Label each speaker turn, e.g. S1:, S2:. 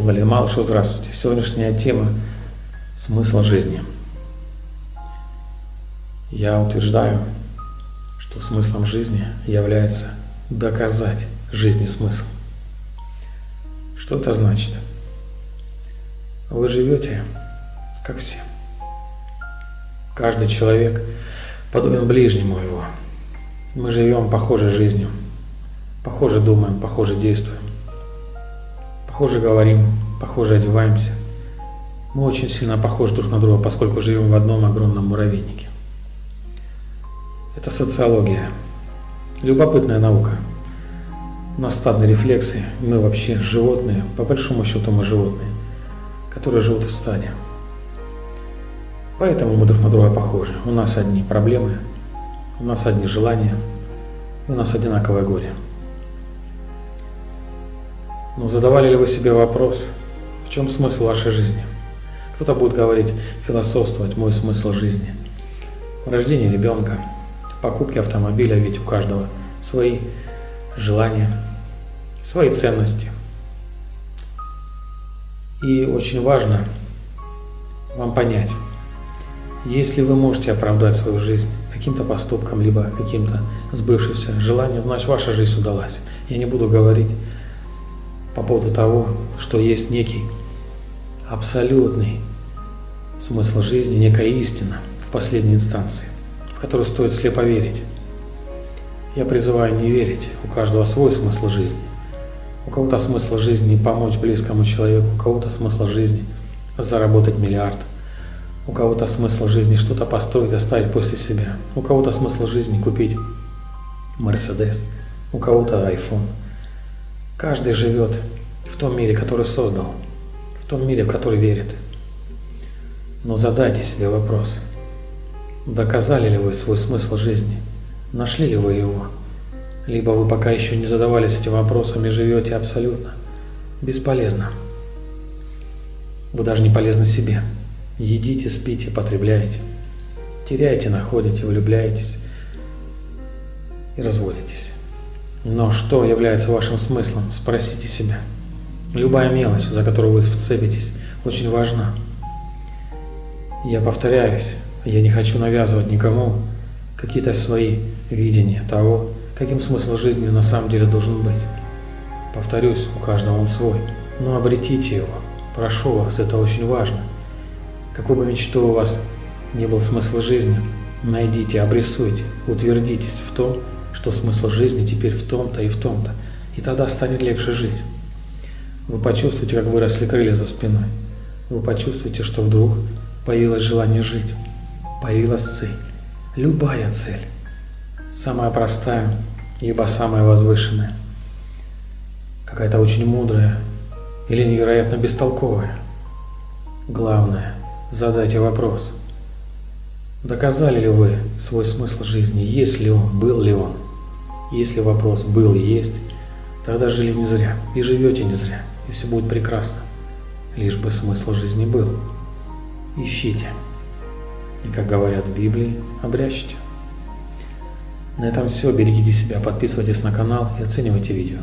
S1: Валерий Малышев, здравствуйте. Сегодняшняя тема – смысл жизни. Я утверждаю, что смыслом жизни является доказать жизни смысл. Что это значит? Вы живете, как все. Каждый человек подобен ближнему его. Мы живем похожей жизнью, похоже думаем, похоже действуем, похоже говорим, похоже одеваемся. Мы очень сильно похожи друг на друга, поскольку живем в одном огромном муравейнике. Это социология. Любопытная наука. У нас стадные рефлексы, мы вообще животные, по большому счету мы животные, которые живут в стаде. Поэтому мы друг на друга похожи. У нас одни проблемы, у нас одни желания, у нас одинаковое горе. Но задавали ли вы себе вопрос, в чем смысл вашей жизни? Кто-то будет говорить, философствовать, мой смысл жизни. Рождение ребенка, покупки автомобиля, ведь у каждого свои желания, свои ценности. И очень важно вам понять, если вы можете оправдать свою жизнь каким-то поступком, либо каким-то сбывшимся желанием, значит ваша жизнь удалась. Я не буду говорить по поводу того, что есть некий абсолютный смысл жизни, некая истина в последней инстанции в которую стоит слепо верить. Я призываю не верить, у каждого свой смысл жизни. У кого-то смысл жизни помочь близкому человеку, у кого-то смысл жизни заработать миллиард, у кого-то смысл жизни что-то построить, оставить после себя, у кого-то смысл жизни купить Мерседес, у кого-то iPhone. Каждый живет в том мире, который создал, в том мире, в который верит. Но задайте себе вопрос – Доказали ли вы свой смысл жизни? Нашли ли вы его? Либо вы пока еще не задавались этим вопросом и живете абсолютно бесполезно. Вы даже не полезны себе. Едите, спите, потребляете. Теряете, находите, влюбляетесь и разводитесь. Но что является вашим смыслом? Спросите себя. Любая мелочь, за которую вы вцепитесь, очень важна. Я повторяюсь, я не хочу навязывать никому какие-то свои видения того, каким смысл жизни на самом деле должен быть. Повторюсь, у каждого он свой, но обретите его. Прошу вас, это очень важно. Какой бы мечтой у вас не был смысл жизни, найдите, обрисуйте, утвердитесь в том, что смысл жизни теперь в том-то и в том-то, и тогда станет легче жить. Вы почувствуете, как выросли крылья за спиной. Вы почувствуете, что вдруг появилось желание жить появилась цель. Любая цель. Самая простая, либо самая возвышенная. Какая-то очень мудрая или невероятно бестолковая. Главное, задайте вопрос. Доказали ли вы свой смысл жизни? Есть ли он? Был ли он? Если вопрос был и есть, тогда жили не зря. И живете не зря. И все будет прекрасно. Лишь бы смысл жизни был. Ищите. И, как говорят в Библии, обрящите. На этом все. Берегите себя, подписывайтесь на канал и оценивайте видео.